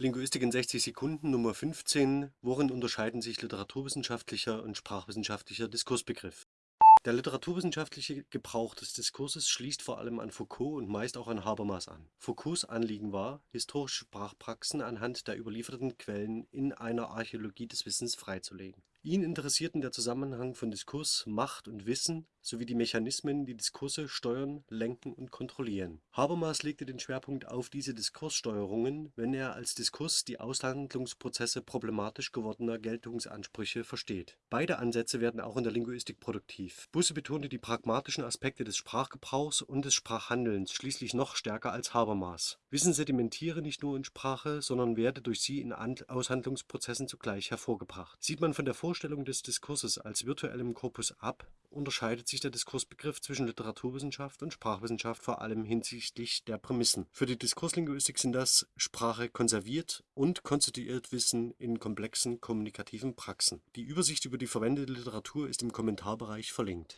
Linguistik in 60 Sekunden Nummer 15. Worin unterscheiden sich literaturwissenschaftlicher und sprachwissenschaftlicher Diskursbegriff? Der literaturwissenschaftliche Gebrauch des Diskurses schließt vor allem an Foucault und meist auch an Habermas an. Foucaults Anliegen war, historische Sprachpraxen anhand der überlieferten Quellen in einer Archäologie des Wissens freizulegen. Ihn interessierten der Zusammenhang von Diskurs, Macht und Wissen sowie die Mechanismen, die Diskurse steuern, lenken und kontrollieren. Habermas legte den Schwerpunkt auf diese Diskurssteuerungen, wenn er als Diskurs die Aushandlungsprozesse problematisch gewordener Geltungsansprüche versteht. Beide Ansätze werden auch in der Linguistik produktiv. Busse betonte die pragmatischen Aspekte des Sprachgebrauchs und des Sprachhandelns schließlich noch stärker als Habermas. Wissen sedimentiere nicht nur in Sprache, sondern werde durch sie in Aushandlungsprozessen zugleich hervorgebracht. Sieht man von der Vorstellung des Diskurses als virtuellem Korpus ab, unterscheidet sich der Diskursbegriff zwischen Literaturwissenschaft und Sprachwissenschaft vor allem hinsichtlich der Prämissen. Für die Diskurslinguistik sind das Sprache konserviert und konstituiert Wissen in komplexen kommunikativen Praxen. Die Übersicht über die verwendete Literatur ist im Kommentarbereich verlinkt